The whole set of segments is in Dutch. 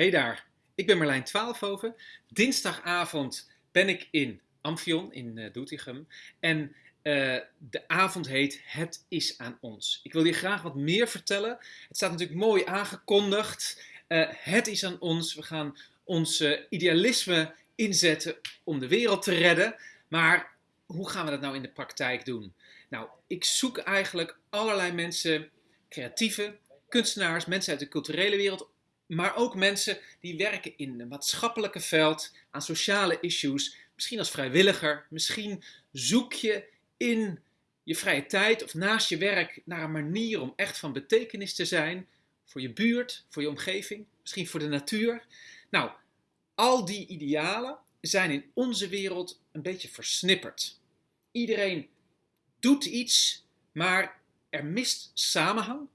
Hey daar, ik ben Marlijn Twaalfhoven. Dinsdagavond ben ik in Amphion in uh, Doetinchem. En uh, de avond heet Het is aan ons. Ik wil je graag wat meer vertellen. Het staat natuurlijk mooi aangekondigd. Uh, het is aan ons. We gaan ons idealisme inzetten om de wereld te redden. Maar hoe gaan we dat nou in de praktijk doen? Nou, ik zoek eigenlijk allerlei mensen, creatieve, kunstenaars, mensen uit de culturele wereld, maar ook mensen die werken in het maatschappelijke veld aan sociale issues. Misschien als vrijwilliger, misschien zoek je in je vrije tijd of naast je werk naar een manier om echt van betekenis te zijn voor je buurt, voor je omgeving, misschien voor de natuur. Nou, al die idealen zijn in onze wereld een beetje versnipperd. Iedereen doet iets, maar er mist samenhang,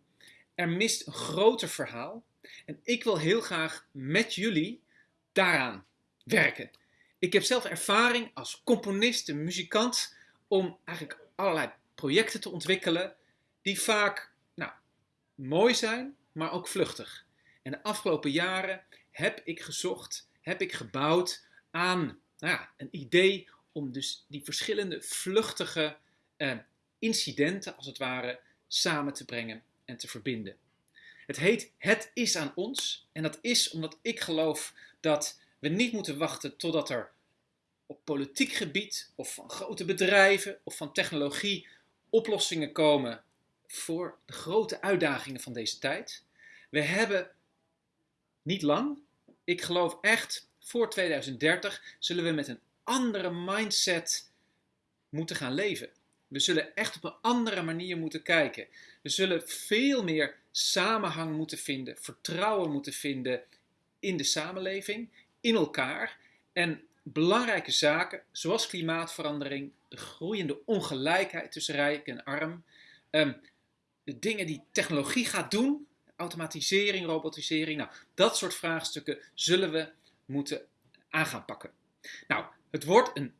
er mist een groter verhaal. En ik wil heel graag met jullie daaraan werken. Ik heb zelf ervaring als componist en muzikant om eigenlijk allerlei projecten te ontwikkelen die vaak nou, mooi zijn, maar ook vluchtig. En de afgelopen jaren heb ik gezocht, heb ik gebouwd aan nou een idee om dus die verschillende vluchtige eh, incidenten, als het ware, samen te brengen en te verbinden. Het heet Het is aan ons. En dat is omdat ik geloof dat we niet moeten wachten totdat er op politiek gebied of van grote bedrijven of van technologie oplossingen komen voor de grote uitdagingen van deze tijd. We hebben niet lang, ik geloof echt voor 2030 zullen we met een andere mindset moeten gaan leven. We zullen echt op een andere manier moeten kijken. We zullen veel meer samenhang moeten vinden, vertrouwen moeten vinden in de samenleving, in elkaar. En belangrijke zaken zoals klimaatverandering, de groeiende ongelijkheid tussen rijk en arm, ehm, de dingen die technologie gaat doen, automatisering, robotisering, nou, dat soort vraagstukken zullen we moeten aan gaan pakken. Nou, het wordt een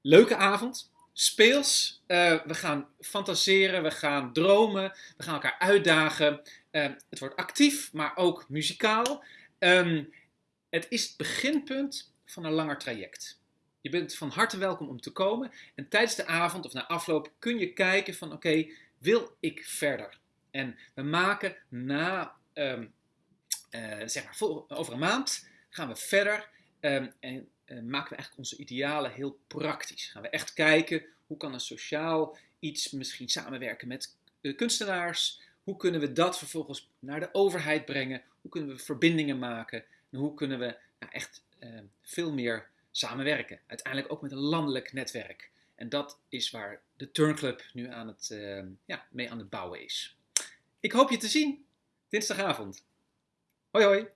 leuke avond speels. Uh, we gaan fantaseren, we gaan dromen, we gaan elkaar uitdagen. Uh, het wordt actief, maar ook muzikaal. Um, het is het beginpunt van een langer traject. Je bent van harte welkom om te komen. En tijdens de avond of na afloop kun je kijken van oké, wil ik verder? En we maken na, um, uh, zeg maar, over een maand gaan we verder. Um, en uh, maken we eigenlijk onze idealen heel praktisch. Gaan we echt kijken hoe kan een sociaal iets misschien samenwerken met uh, kunstenaars. Hoe kunnen we dat vervolgens naar de overheid brengen? Hoe kunnen we verbindingen maken? En hoe kunnen we nou, echt uh, veel meer samenwerken? Uiteindelijk ook met een landelijk netwerk. En dat is waar de Turnclub nu aan het, ja, mee aan het bouwen is. Ik hoop je te zien dinsdagavond. Hoi hoi!